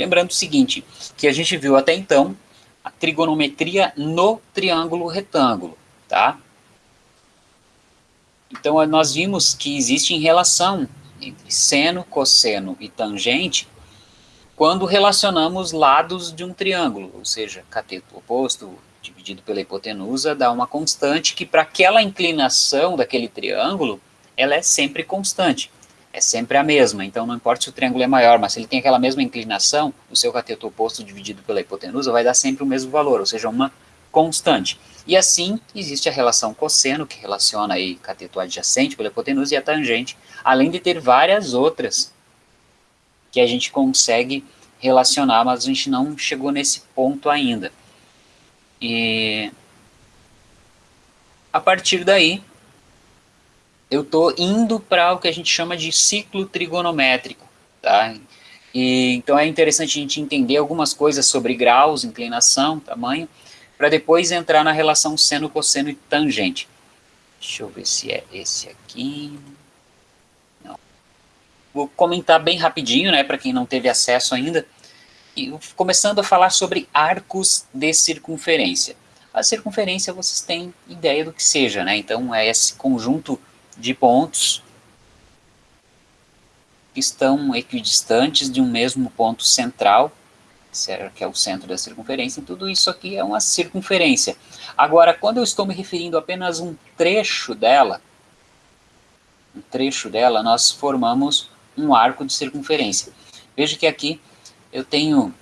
Lembrando o seguinte, que a gente viu até então a trigonometria no triângulo retângulo, tá? Então, nós vimos que existe relação entre seno, cosseno e tangente quando relacionamos lados de um triângulo, ou seja, cateto oposto dividido pela hipotenusa dá uma constante que para aquela inclinação daquele triângulo, ela é sempre constante, é sempre a mesma, então não importa se o triângulo é maior, mas se ele tem aquela mesma inclinação, o seu cateto oposto dividido pela hipotenusa vai dar sempre o mesmo valor, ou seja, uma constante. E assim, existe a relação cosseno, que relaciona aí cateto adjacente pela hipotenusa e a tangente, além de ter várias outras que a gente consegue relacionar, mas a gente não chegou nesse ponto ainda. E a partir daí, eu estou indo para o que a gente chama de ciclo trigonométrico, tá? E, então é interessante a gente entender algumas coisas sobre graus, inclinação, tamanho, para depois entrar na relação seno, cosseno e tangente. Deixa eu ver se é esse aqui. Não. Vou comentar bem rapidinho, né, para quem não teve acesso ainda. E começando a falar sobre arcos de circunferência. A circunferência vocês têm ideia do que seja, né? Então é esse conjunto de pontos que estão equidistantes de um mesmo ponto central que é o centro da circunferência, e tudo isso aqui é uma circunferência. Agora, quando eu estou me referindo a apenas um trecho dela, um trecho dela, nós formamos um arco de circunferência. Veja que aqui eu tenho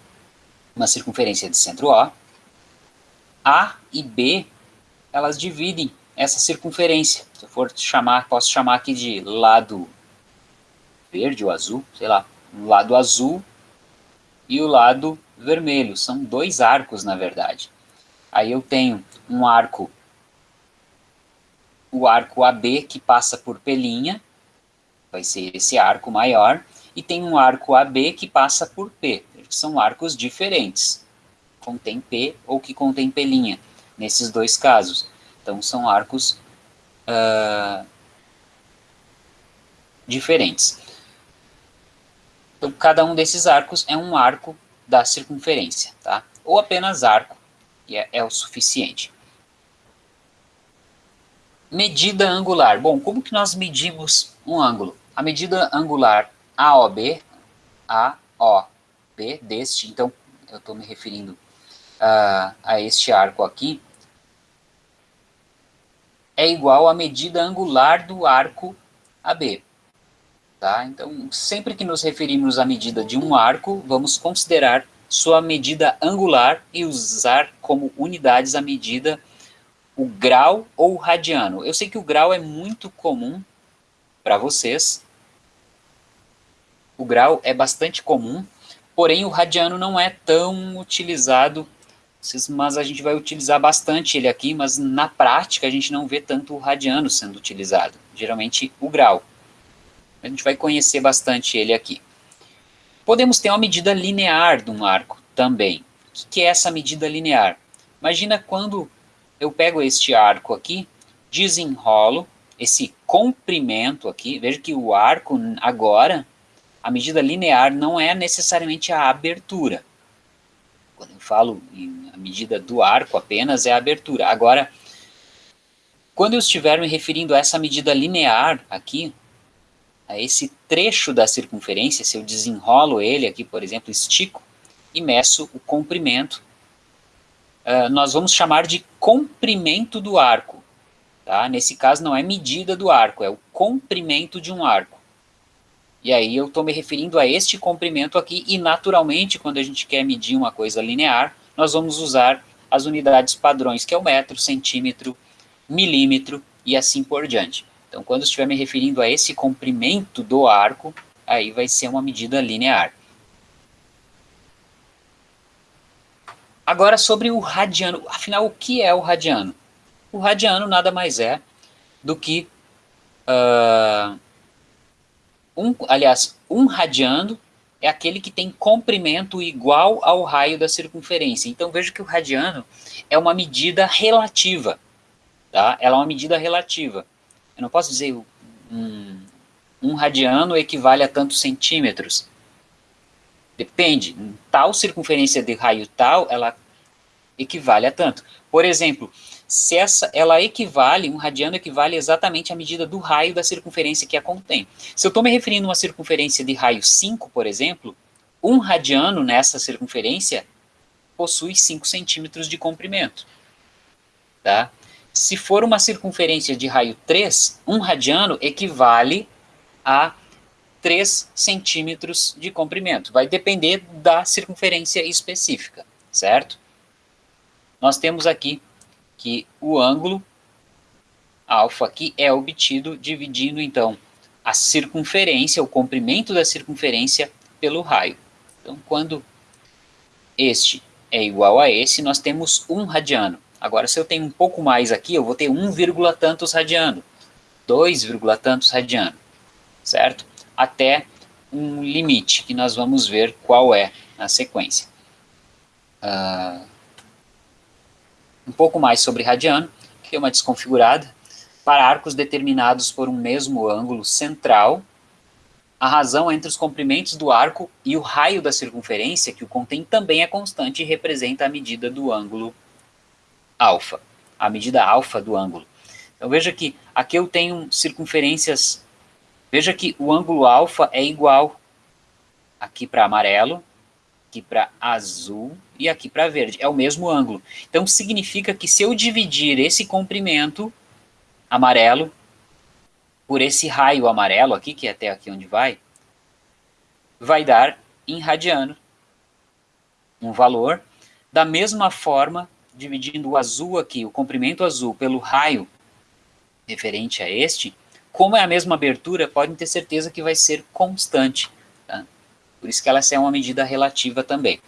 uma circunferência de centro O, A e B, elas dividem essa circunferência. Se eu for chamar, posso chamar aqui de lado verde ou azul, sei lá, um lado azul e o lado vermelho. São dois arcos, na verdade. Aí eu tenho um arco, o arco AB, que passa por Pelinha, vai ser esse arco maior, e tem um arco AB que passa por P. São arcos diferentes, contém P ou que contém Pelinha, nesses dois casos. Então são arcos uh, diferentes. Então, cada um desses arcos é um arco da circunferência, tá? Ou apenas arco, e é, é o suficiente. Medida angular. Bom, como que nós medimos um ângulo? A medida angular AOB, AOB deste, então eu estou me referindo uh, a este arco aqui, é igual à medida angular do arco AB. Tá? Então, sempre que nos referimos à medida de um arco, vamos considerar sua medida angular e usar como unidades a medida o grau ou o radiano. Eu sei que o grau é muito comum para vocês. O grau é bastante comum, porém o radiano não é tão utilizado, mas a gente vai utilizar bastante ele aqui, mas na prática a gente não vê tanto o radiano sendo utilizado, geralmente o grau. A gente vai conhecer bastante ele aqui. Podemos ter uma medida linear de um arco também. O que é essa medida linear? Imagina quando eu pego este arco aqui, desenrolo esse comprimento aqui, veja que o arco agora, a medida linear não é necessariamente a abertura. Quando eu falo em a medida do arco apenas é a abertura. Agora, quando eu estiver me referindo a essa medida linear aqui, a esse trecho da circunferência, se eu desenrolo ele aqui, por exemplo, estico e meço o comprimento, uh, nós vamos chamar de comprimento do arco. Tá? Nesse caso não é medida do arco, é o comprimento de um arco. E aí eu estou me referindo a este comprimento aqui, e naturalmente, quando a gente quer medir uma coisa linear, nós vamos usar as unidades padrões, que é o metro, centímetro, milímetro e assim por diante. Então, quando estiver me referindo a esse comprimento do arco, aí vai ser uma medida linear. Agora sobre o radiano. Afinal, o que é o radiano? O radiano nada mais é do que... Uh, um, aliás, um radiano é aquele que tem comprimento igual ao raio da circunferência. Então veja que o radiano é uma medida relativa. Tá? Ela é uma medida relativa. Eu não posso dizer um, um radiano equivale a tantos centímetros. Depende. Tal circunferência de raio tal, ela equivale a tanto. Por exemplo, se essa, ela equivale, um radiano equivale exatamente à medida do raio da circunferência que a contém. Se eu estou me referindo a uma circunferência de raio 5, por exemplo, um radiano nessa circunferência possui 5 centímetros de comprimento. Tá? Se for uma circunferência de raio 3, um radiano equivale a 3 centímetros de comprimento. Vai depender da circunferência específica, certo? Nós temos aqui que o ângulo alfa aqui é obtido dividindo, então, a circunferência, o comprimento da circunferência pelo raio. Então, quando este é igual a esse, nós temos um radiano. Agora, se eu tenho um pouco mais aqui, eu vou ter 1, tantos radiano, 2, tantos radiano, certo? Até um limite, que nós vamos ver qual é na sequência. Uh, um pouco mais sobre radiano, que é uma desconfigurada, para arcos determinados por um mesmo ângulo central, a razão entre os comprimentos do arco e o raio da circunferência que o contém também é constante e representa a medida do ângulo alfa, a medida alfa do ângulo. Então veja que aqui eu tenho circunferências, veja que o ângulo alfa é igual aqui para amarelo, aqui para azul e aqui para verde, é o mesmo ângulo. Então significa que se eu dividir esse comprimento amarelo por esse raio amarelo aqui, que é até aqui onde vai, vai dar em radiano um valor. Da mesma forma, dividindo o azul aqui, o comprimento azul, pelo raio referente a este, como é a mesma abertura, podem ter certeza que vai ser constante. Por isso que ela é uma medida relativa também.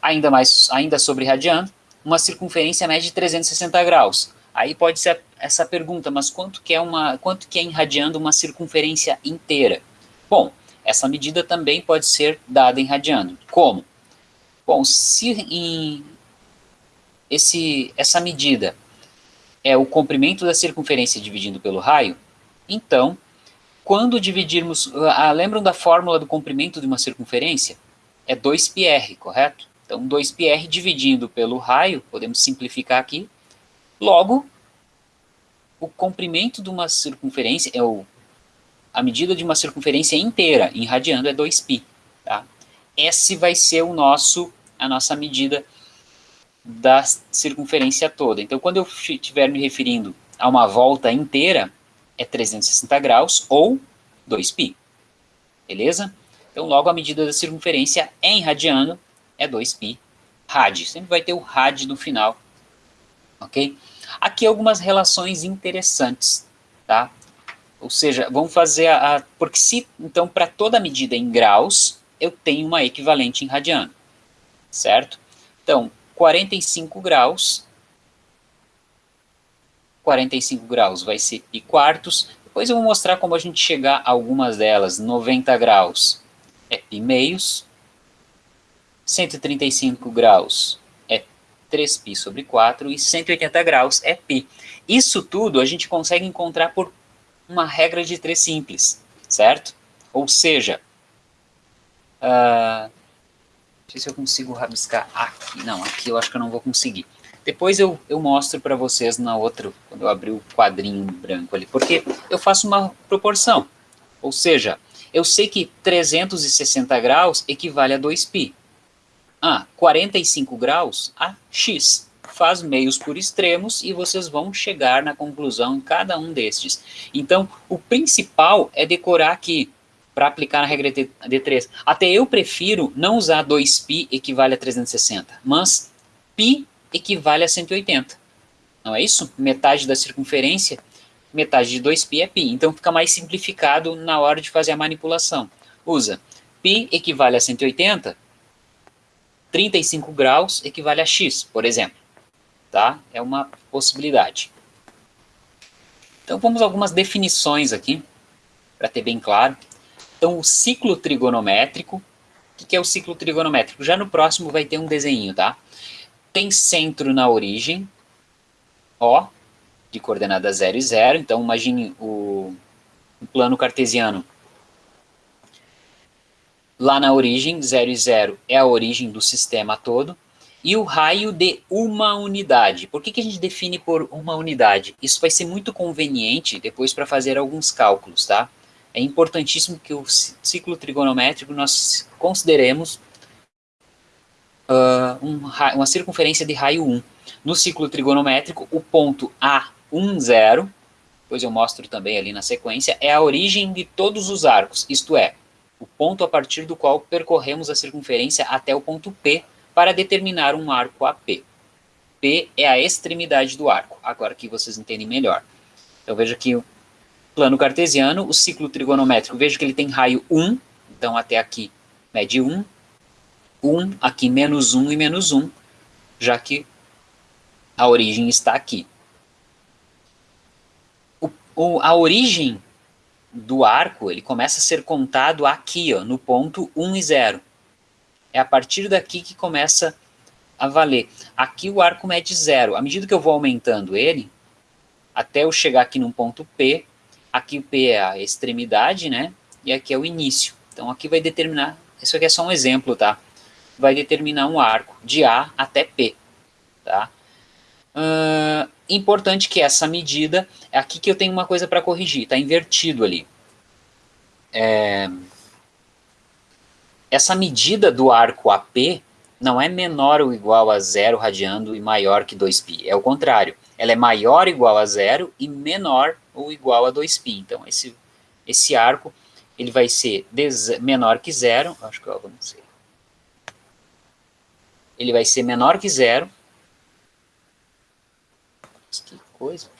Ainda mais, ainda sobre radiano, uma circunferência mede 360 graus. Aí pode ser essa pergunta, mas quanto que é, uma, quanto que é irradiando uma circunferência inteira? Bom, essa medida também pode ser dada em radiano. Como? Bom, se em esse, essa medida é o comprimento da circunferência dividido pelo raio, então, quando dividirmos... Ah, lembram da fórmula do comprimento de uma circunferência? É 2πr, correto? Então, 2πr dividindo pelo raio, podemos simplificar aqui, Logo, o comprimento de uma circunferência, é o, a medida de uma circunferência inteira, em radiano, é 2π. Tá? Esse vai ser o nosso, a nossa medida da circunferência toda. Então, quando eu estiver me referindo a uma volta inteira, é 360 graus ou 2π. Beleza? Então, logo a medida da circunferência em radiano é 2π rad. Sempre vai ter o rad no final ok? Aqui algumas relações interessantes, tá? Ou seja, vamos fazer a... a porque se, então, para toda medida em graus, eu tenho uma equivalente em radiano, certo? Então, 45 graus, 45 graus vai ser pi quartos, depois eu vou mostrar como a gente chegar a algumas delas, 90 graus é pi meios, 135 graus 3π sobre 4 e 180 graus é π. Isso tudo a gente consegue encontrar por uma regra de três simples, certo? Ou seja, uh, não sei se eu consigo rabiscar aqui, não, aqui eu acho que eu não vou conseguir. Depois eu, eu mostro para vocês na outra, quando eu abrir o quadrinho branco ali, porque eu faço uma proporção. Ou seja, eu sei que 360 graus equivale a 2π a 45 graus a x. Faz meios por extremos e vocês vão chegar na conclusão em cada um destes. Então, o principal é decorar aqui, para aplicar na regra D3. Até eu prefiro não usar 2π equivale a 360, mas π equivale a 180. Não é isso? Metade da circunferência, metade de 2π é π. Então, fica mais simplificado na hora de fazer a manipulação. Usa π equivale a 180, 35 graus equivale a x, por exemplo. Tá? É uma possibilidade. Então vamos a algumas definições aqui, para ter bem claro. Então o ciclo trigonométrico, o que é o ciclo trigonométrico? Já no próximo vai ter um desenho, tá? Tem centro na origem, O, de coordenada 0 e 0, então imagine o, o plano cartesiano lá na origem, 0 e 0 é a origem do sistema todo, e o raio de uma unidade. Por que, que a gente define por uma unidade? Isso vai ser muito conveniente depois para fazer alguns cálculos, tá? É importantíssimo que o ciclo trigonométrico nós consideremos uh, um, uma circunferência de raio 1. No ciclo trigonométrico, o ponto A10, depois eu mostro também ali na sequência, é a origem de todos os arcos, isto é, o ponto a partir do qual percorremos a circunferência até o ponto P para determinar um arco AP. P é a extremidade do arco, agora que vocês entendem melhor. Então veja que o plano cartesiano, o ciclo trigonométrico, veja que ele tem raio 1, então até aqui mede 1, 1, aqui menos 1 e menos 1, já que a origem está aqui. O, o, a origem do arco, ele começa a ser contado aqui, ó, no ponto 1 e 0. É a partir daqui que começa a valer. Aqui o arco mede 0. À medida que eu vou aumentando ele, até eu chegar aqui num ponto P, aqui o P é a extremidade, né? E aqui é o início. Então aqui vai determinar, isso aqui é só um exemplo, tá? Vai determinar um arco de A até P, tá? Uh, importante que essa medida, aqui que eu tenho uma coisa para corrigir, está invertido ali. É, essa medida do arco AP não é menor ou igual a zero radiando e maior que 2π, é o contrário. Ela é maior ou igual a zero e menor ou igual a 2π. Então, esse, esse arco ele vai ser menor que zero, acho que eu avancei. Ele vai ser menor que zero que coisa.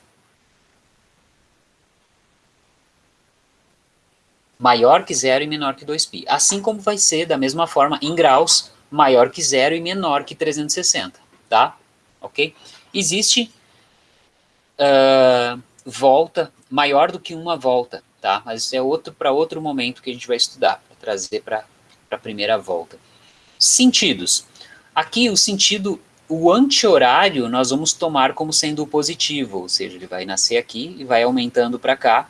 Maior que zero e menor que 2π. Assim como vai ser, da mesma forma, em graus, maior que zero e menor que 360, tá? Ok? Existe uh, volta maior do que uma volta, tá? Mas isso é outro para outro momento que a gente vai estudar, para trazer para a primeira volta. Sentidos. Aqui o sentido o anti-horário nós vamos tomar como sendo positivo, ou seja, ele vai nascer aqui e vai aumentando para cá.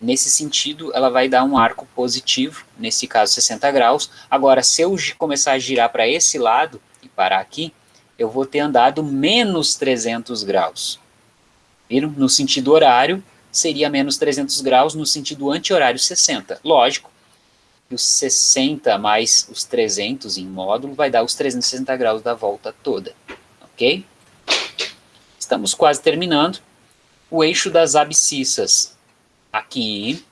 Nesse sentido, ela vai dar um arco positivo, nesse caso 60 graus. Agora, se eu começar a girar para esse lado e parar aqui, eu vou ter andado menos 300 graus. Viram? No sentido horário, seria menos 300 graus, no sentido anti-horário 60. Lógico, e os 60 mais os 300 em módulo vai dar os 360 graus da volta toda, ok? Estamos quase terminando. O eixo das abscissas aqui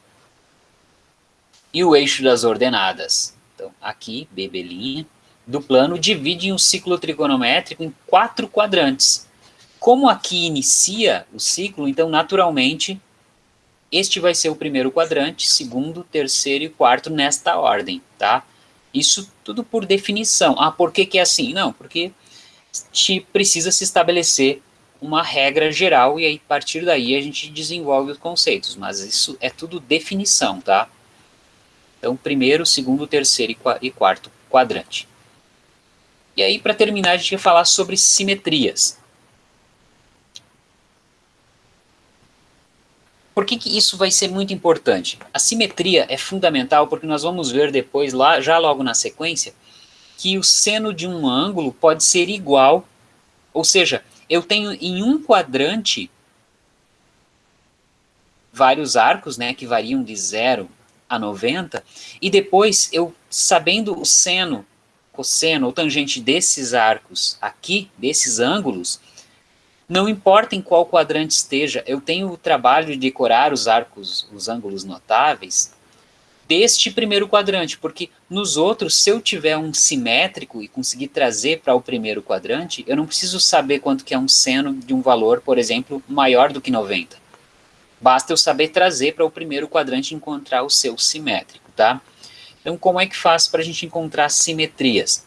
e o eixo das ordenadas. Então, aqui, bebelinha, do plano divide um ciclo trigonométrico em quatro quadrantes. Como aqui inicia o ciclo, então, naturalmente, este vai ser o primeiro quadrante, segundo, terceiro e quarto nesta ordem, tá? Isso tudo por definição. Ah, por que, que é assim? Não, porque te precisa se estabelecer uma regra geral e aí, a partir daí a gente desenvolve os conceitos, mas isso é tudo definição, tá? Então, primeiro, segundo, terceiro e quarto quadrante. E aí, para terminar, a gente vai falar sobre simetrias. Por que, que isso vai ser muito importante? A simetria é fundamental porque nós vamos ver depois, lá, já logo na sequência, que o seno de um ângulo pode ser igual, ou seja, eu tenho em um quadrante vários arcos, né, que variam de 0 a 90, e depois eu, sabendo o seno, cosseno ou tangente desses arcos aqui, desses ângulos, não importa em qual quadrante esteja, eu tenho o trabalho de decorar os arcos, os ângulos notáveis, deste primeiro quadrante, porque nos outros, se eu tiver um simétrico e conseguir trazer para o primeiro quadrante, eu não preciso saber quanto que é um seno de um valor, por exemplo, maior do que 90. Basta eu saber trazer para o primeiro quadrante e encontrar o seu simétrico, tá? Então, como é que faz para a gente encontrar simetrias?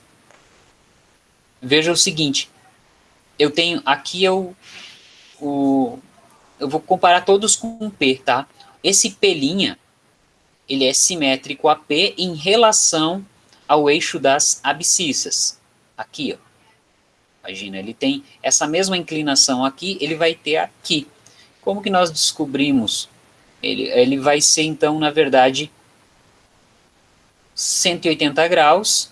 Veja o seguinte, eu tenho, aqui eu, o, eu vou comparar todos com P, tá? Esse P', ele é simétrico a P em relação ao eixo das abscissas. Aqui, ó. Imagina, ele tem essa mesma inclinação aqui, ele vai ter aqui. Como que nós descobrimos? Ele, ele vai ser, então, na verdade, 180 graus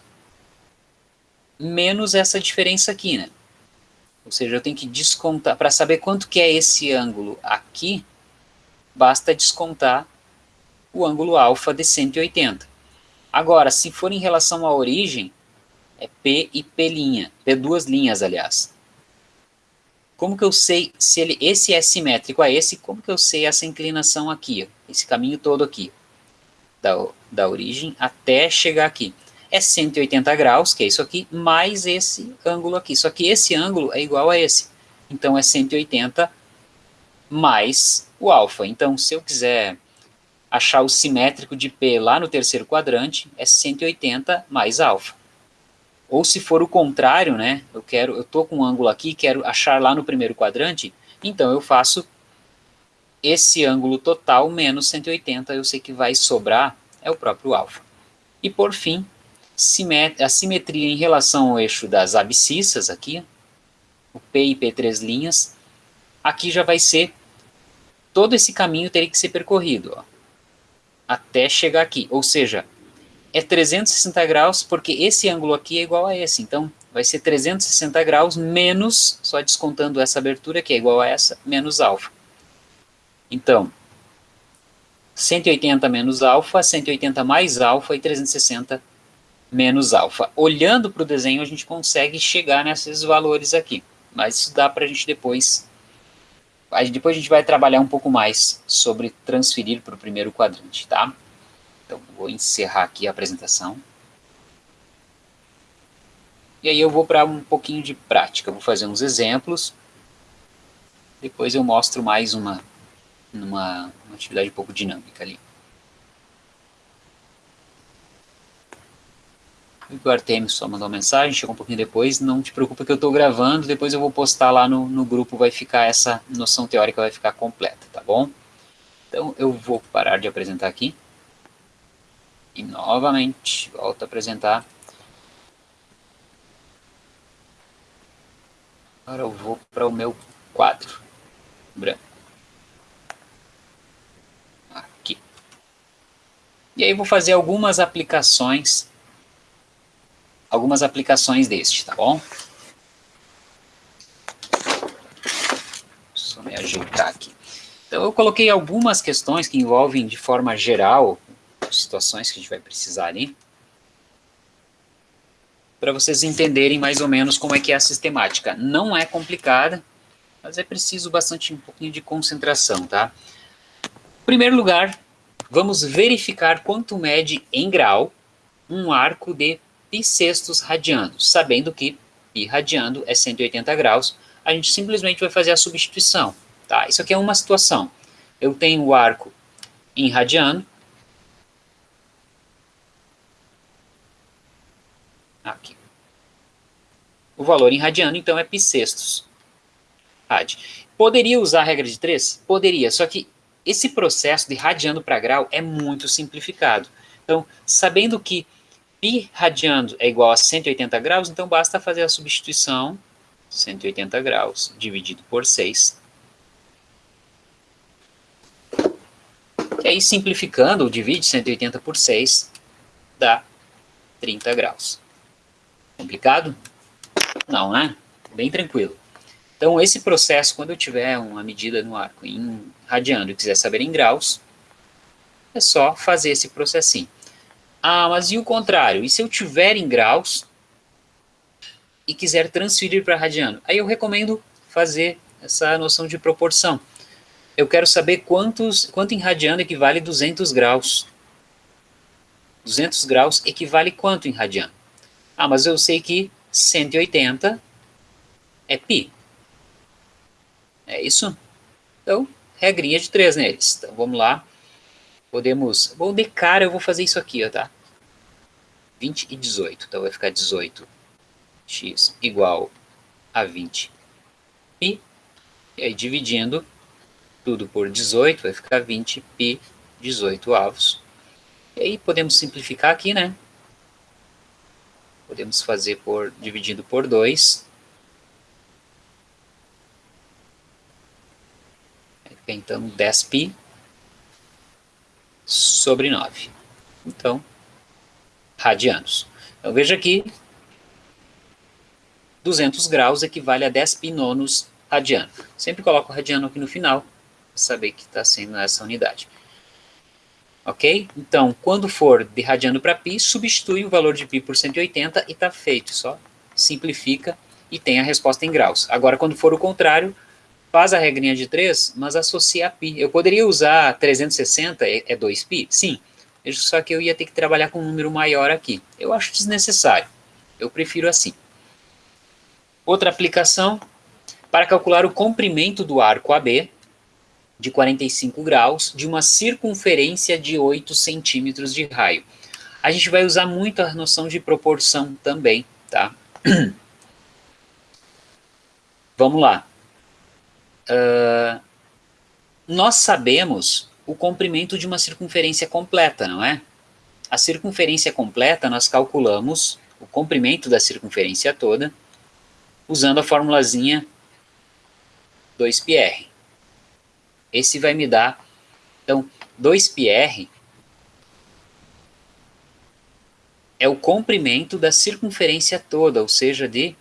menos essa diferença aqui, né? Ou seja, eu tenho que descontar, para saber quanto que é esse ângulo aqui, basta descontar o ângulo alfa de 180. Agora, se for em relação à origem, é P e P', P duas linhas, aliás. Como que eu sei se ele, esse é simétrico a esse, como que eu sei essa inclinação aqui, esse caminho todo aqui, da, da origem até chegar aqui? É 180 graus, que é isso aqui, mais esse ângulo aqui. Só que esse ângulo é igual a esse. Então é 180 mais o alfa. Então, se eu quiser achar o simétrico de P lá no terceiro quadrante, é 180 mais alfa. Ou se for o contrário, né, eu quero, eu tô com um ângulo aqui, quero achar lá no primeiro quadrante, então eu faço esse ângulo total menos 180, eu sei que vai sobrar, é o próprio alfa. E por fim, a simetria em relação ao eixo das abscissas aqui, o P e P3 linhas, aqui já vai ser, todo esse caminho teria que ser percorrido, ó até chegar aqui. Ou seja, é 360 graus porque esse ângulo aqui é igual a esse. Então, vai ser 360 graus menos, só descontando essa abertura que é igual a essa, menos alfa. Então, 180 menos alfa, 180 mais alfa e 360 menos alfa. Olhando para o desenho, a gente consegue chegar nesses valores aqui. Mas isso dá para a gente depois depois a gente vai trabalhar um pouco mais sobre transferir para o primeiro quadrante, tá? Então, vou encerrar aqui a apresentação. E aí eu vou para um pouquinho de prática, vou fazer uns exemplos. Depois eu mostro mais uma, uma, uma atividade um pouco dinâmica ali. O Artemis só mandou uma mensagem, chegou um pouquinho depois, não te preocupa que eu estou gravando, depois eu vou postar lá no, no grupo, vai ficar essa noção teórica, vai ficar completa, tá bom? Então eu vou parar de apresentar aqui. E novamente, volto a apresentar. Agora eu vou para o meu quadro branco. Aqui. E aí vou fazer algumas aplicações algumas aplicações deste, tá bom? Só me ajeitar aqui. Então eu coloquei algumas questões que envolvem de forma geral situações que a gente vai precisar ali, para vocês entenderem mais ou menos como é que é a sistemática. Não é complicada, mas é preciso bastante um pouquinho de concentração, tá? Em primeiro lugar, vamos verificar quanto mede em grau um arco de pi sextos radiando, sabendo que pi radiando é 180 graus, a gente simplesmente vai fazer a substituição. Tá? Isso aqui é uma situação. Eu tenho o arco em radiano, aqui. O valor em radiano, então, é pi sextos. Rad. Poderia usar a regra de 3? Poderia, só que esse processo de radiano para grau é muito simplificado. Então, sabendo que π radiando é igual a 180 graus, então basta fazer a substituição, 180 graus dividido por 6. E aí, simplificando, divide 180 por 6, dá 30 graus. Complicado? Não, né? Bem tranquilo. Então, esse processo, quando eu tiver uma medida no arco em radiando e quiser saber em graus, é só fazer esse processinho. Ah, mas e o contrário? E se eu tiver em graus e quiser transferir para radiano? Aí eu recomendo fazer essa noção de proporção. Eu quero saber quantos, quanto em radiano equivale 200 graus. 200 graus equivale quanto em radiano? Ah, mas eu sei que 180 é π. É isso? Então, regrinha de 3 neles. Então, vamos lá. Podemos, bom, de cara eu vou fazer isso aqui, ó, tá? 20 e 18, então vai ficar 18x igual a 20 pi, e aí dividindo tudo por 18, vai ficar 20 pi 18 avos. E aí podemos simplificar aqui, né? Podemos fazer por dividindo por 2. Fica então 10π sobre 9. Então, radianos. Então veja aqui, 200 graus equivale a 10 pi nonos radiano. Sempre coloco o radiano aqui no final, para saber que está sendo essa unidade. Ok? Então, quando for de radiano para pi, substitui o valor de pi por 180 e está feito. Só simplifica e tem a resposta em graus. Agora, quando for o contrário, faz a regrinha de 3, mas associa a pi. Eu poderia usar 360, é 2π? É Sim, só que eu ia ter que trabalhar com um número maior aqui. Eu acho desnecessário, eu prefiro assim. Outra aplicação, para calcular o comprimento do arco AB, de 45 graus, de uma circunferência de 8 centímetros de raio. A gente vai usar muito a noção de proporção também, tá? Vamos lá. Uh, nós sabemos o comprimento de uma circunferência completa, não é? A circunferência completa, nós calculamos o comprimento da circunferência toda, usando a formulazinha 2πr. Esse vai me dar, então, 2πr é o comprimento da circunferência toda, ou seja, de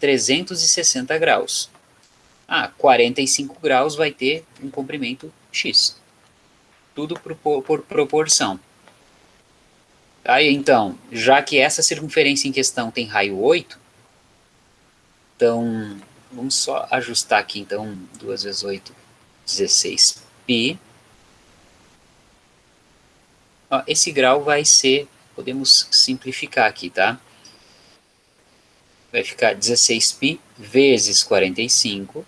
360 graus. Ah, 45 graus vai ter um comprimento x. Tudo por, por proporção. Aí, então, já que essa circunferência em questão tem raio 8, então, vamos só ajustar aqui, então, 2 vezes 8, 16 π. Esse grau vai ser, podemos simplificar aqui, tá? vai ficar 16π vezes 45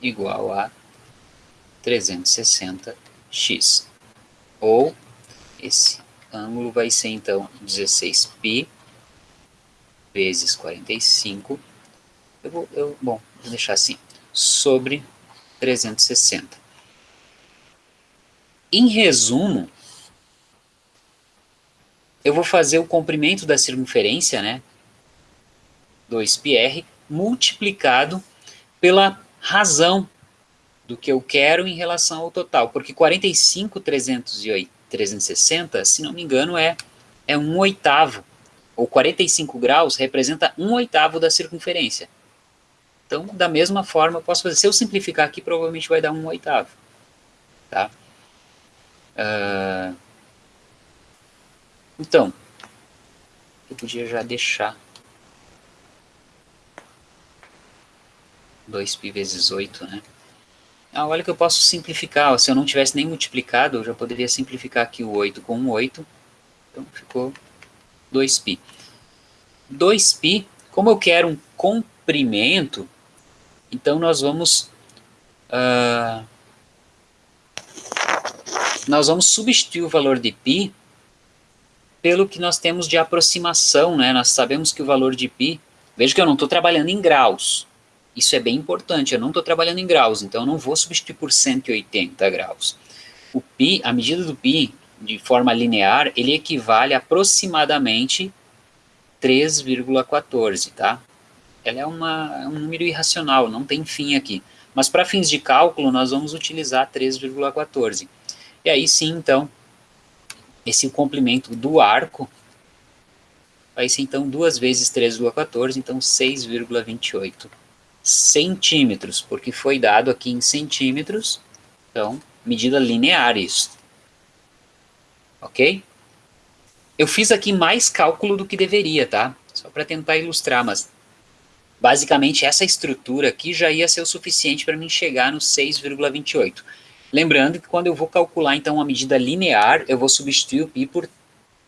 igual a 360x. Ou esse ângulo vai ser então 16π vezes 45, eu vou, eu, bom, vou deixar assim, sobre 360. Em resumo, eu vou fazer o comprimento da circunferência, né, 2πr, multiplicado pela razão do que eu quero em relação ao total, porque 45, 308, 360, se não me engano, é, é um oitavo, ou 45 graus representa um oitavo da circunferência. Então, da mesma forma, eu posso fazer, se eu simplificar aqui, provavelmente vai dar um oitavo. Tá? Uh, então, eu podia já deixar 2π vezes 8, né? Ah, olha que eu posso simplificar, se eu não tivesse nem multiplicado, eu já poderia simplificar aqui o 8 com o 8, então ficou 2π. 2π, como eu quero um comprimento, então nós vamos... Uh, nós vamos substituir o valor de π pelo que nós temos de aproximação, né? Nós sabemos que o valor de π, veja que eu não estou trabalhando em graus, isso é bem importante, eu não estou trabalhando em graus, então eu não vou substituir por 180 graus. O π, a medida do π, de forma linear, ele equivale a aproximadamente 3,14, tá? Ela é, uma, é um número irracional, não tem fim aqui. Mas para fins de cálculo, nós vamos utilizar 3,14. E aí sim, então, esse complemento do arco vai ser então 2 vezes 3,14, então 6,28 centímetros, porque foi dado aqui em centímetros, então medida linear isso. Ok? Eu fiz aqui mais cálculo do que deveria, tá? Só para tentar ilustrar, mas basicamente essa estrutura aqui já ia ser o suficiente para mim chegar no 6,28. Lembrando que quando eu vou calcular então uma medida linear, eu vou substituir o π por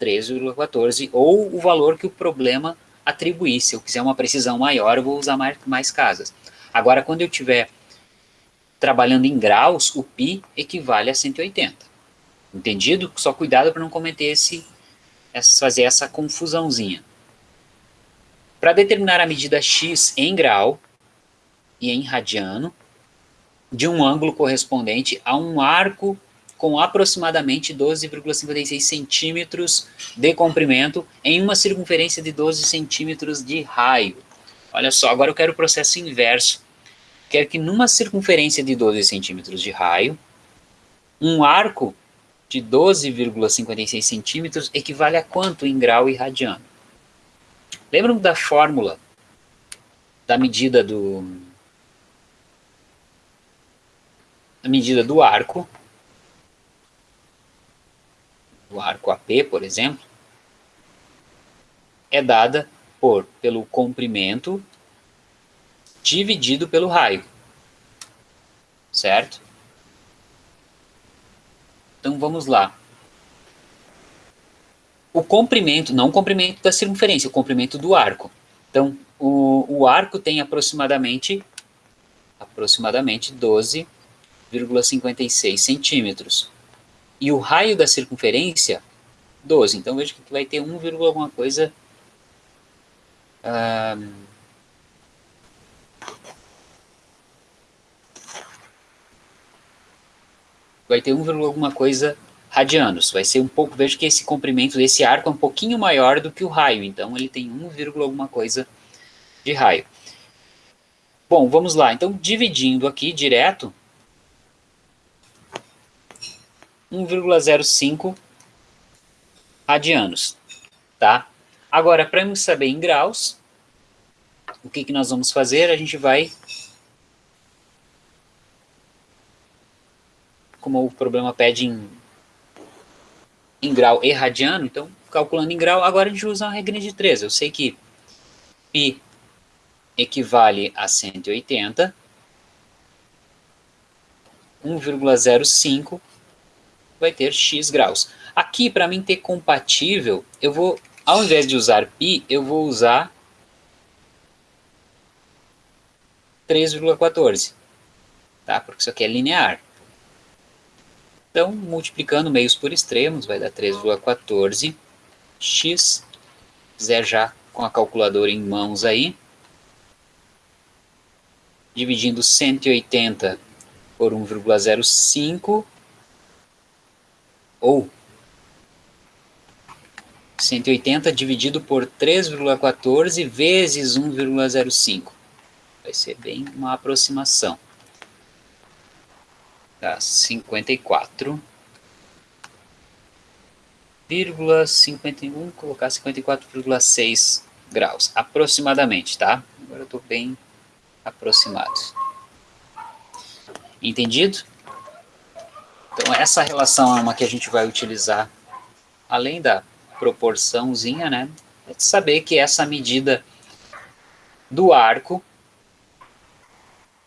3,14 ou o valor que o problema atribuir. Se eu quiser uma precisão maior, eu vou usar mais, mais casas. Agora, quando eu estiver trabalhando em graus, o π equivale a 180. Entendido? Só cuidado para não cometer esse, fazer essa confusãozinha. Para determinar a medida x em grau e em radiano, de um ângulo correspondente a um arco com aproximadamente 12,56 centímetros de comprimento em uma circunferência de 12 centímetros de raio. Olha só, agora eu quero o processo inverso. Quero que numa circunferência de 12 centímetros de raio, um arco de 12,56 centímetros equivale a quanto em grau e radiano? Lembram da fórmula da medida do da medida do arco, do arco AP, por exemplo, é dada por pelo comprimento dividido pelo raio, certo? Então vamos lá. O comprimento, não o comprimento da circunferência, o comprimento do arco. Então, o, o arco tem aproximadamente, aproximadamente 12,56 centímetros. E o raio da circunferência, 12. Então, veja que vai ter 1, alguma coisa... vai ter 1, alguma coisa radianos. Vai ser um pouco, veja que esse comprimento desse arco é um pouquinho maior do que o raio, então ele tem 1, alguma coisa de raio. Bom, vamos lá. Então, dividindo aqui direto, 1,05 radianos, tá? Agora, para saber em graus, o que, que nós vamos fazer? A gente vai como o problema pede em, em grau e radiano, então calculando em grau, agora a gente usa uma regra de 3. Eu sei que π equivale a 180, 1,05 vai ter x graus. Aqui, para mim ter compatível, eu vou, ao invés de usar π, eu vou usar 3,14, tá? Porque isso aqui é linear. Então, multiplicando meios por extremos, vai dar 3,14 x. quiser já com a calculadora em mãos aí. Dividindo 180 por 1,05 ou 180 dividido por 3,14 vezes 1,05. Vai ser bem uma aproximação dá 54, vírgula 51, colocar 54,6 graus, aproximadamente, tá? Agora eu estou bem aproximado. Entendido? Então essa relação é uma que a gente vai utilizar, além da proporçãozinha, né? É de saber que essa medida do arco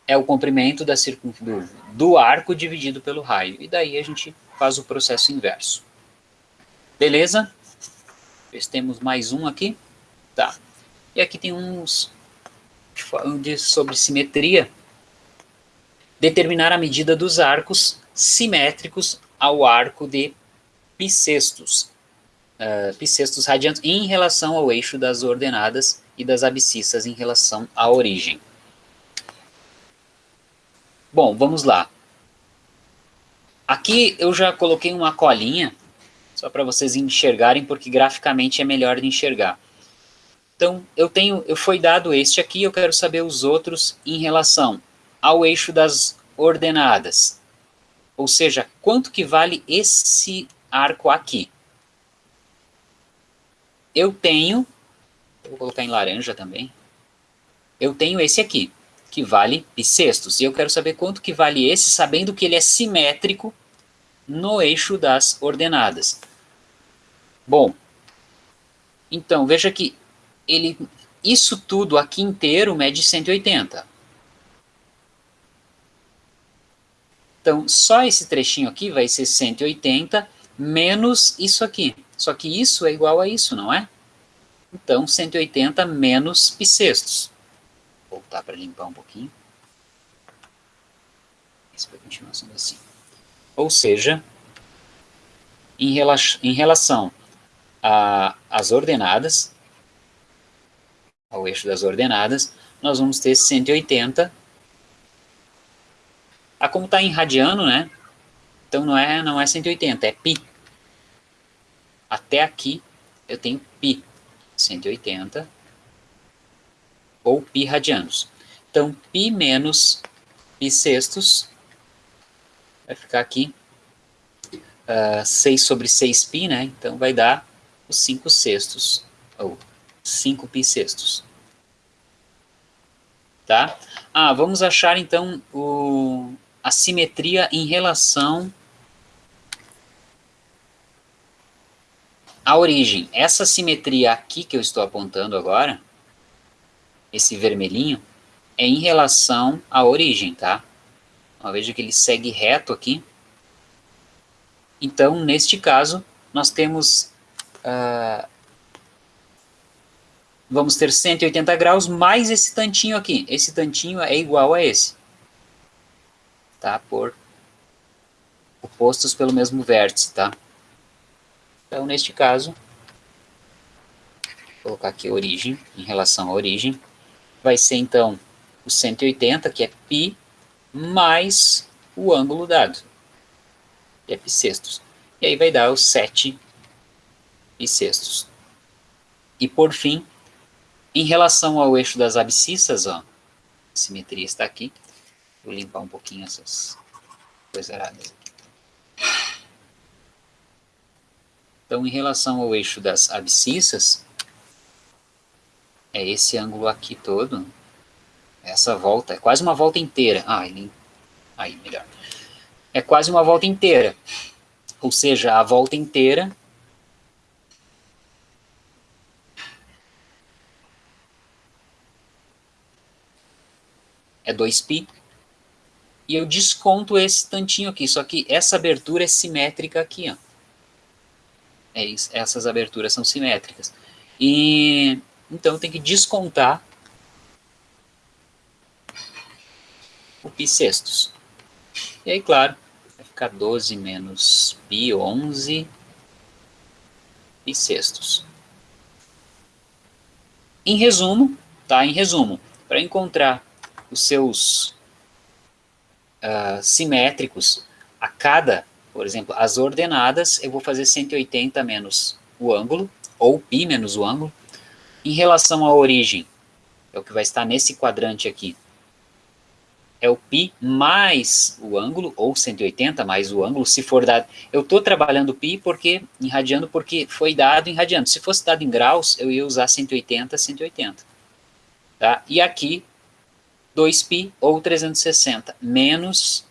é o comprimento da circun... do, do arco dividido pelo raio. E daí a gente faz o processo inverso. Beleza? Temos mais um aqui. Tá. E aqui tem uns falando sobre simetria. Determinar a medida dos arcos simétricos ao arco de bissextos. Uh, bissextos radiantes em relação ao eixo das ordenadas e das abscissas em relação à origem. Bom, vamos lá. Aqui eu já coloquei uma colinha, só para vocês enxergarem, porque graficamente é melhor de enxergar. Então, eu tenho, eu foi dado este aqui, eu quero saber os outros em relação ao eixo das ordenadas. Ou seja, quanto que vale esse arco aqui? Eu tenho, vou colocar em laranja também, eu tenho esse aqui que vale bissextos. E eu quero saber quanto que vale esse, sabendo que ele é simétrico no eixo das ordenadas. Bom, então, veja que ele, isso tudo aqui inteiro mede 180. Então, só esse trechinho aqui vai ser 180 menos isso aqui. Só que isso é igual a isso, não é? Então, 180 menos bissextos voltar para limpar um pouquinho. Isso vai continuar sendo assim. Ou seja, em, rela em relação às ordenadas, ao eixo das ordenadas, nós vamos ter 180. Ah, como está em radiano, né? Então não é, não é 180, é π. Até aqui eu tenho π. 180 ou π radianos. Então, π menos π sextos vai ficar aqui uh, 6 sobre 6π, né? Então vai dar os 5 sextos, ou 5 π sextos. Tá? Ah, vamos achar então o, a simetria em relação à origem. Essa simetria aqui que eu estou apontando agora, esse vermelhinho, é em relação à origem, tá? Então, veja que ele segue reto aqui. Então, neste caso, nós temos... Uh, vamos ter 180 graus mais esse tantinho aqui. Esse tantinho é igual a esse. Tá? Por opostos pelo mesmo vértice, tá? Então, neste caso, vou colocar aqui origem, em relação à origem, vai ser, então, o 180, que é π, mais o ângulo dado é bissextos. E aí vai dar os 7 bissextos. E por fim, em relação ao eixo das abscissas, ó, a simetria está aqui. Vou limpar um pouquinho essas coisas erradas. Então, em relação ao eixo das abscissas, é esse ângulo aqui todo, essa volta, é quase uma volta inteira. Ah, ele, aí, melhor é quase uma volta inteira. Ou seja, a volta inteira é 2π, e eu desconto esse tantinho aqui, só que essa abertura é simétrica aqui, ó. É isso, essas aberturas são simétricas. E então tem que descontar o π sextos. E aí, claro, ficar 12 menos pi, 11 e sextos. Em resumo, tá? Em resumo, para encontrar os seus uh, simétricos a cada, por exemplo, as ordenadas, eu vou fazer 180 menos o ângulo, ou π menos o ângulo. Em relação à origem, é o que vai estar nesse quadrante aqui, é o π mais o ângulo, ou 180 mais o ângulo, se for dado... Eu estou trabalhando π porque, em radiano porque foi dado em radiano. Se fosse dado em graus, eu ia usar 180, 180. Tá? E aqui, 2π ou 360, menos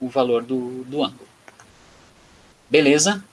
o valor do, do ângulo. Beleza?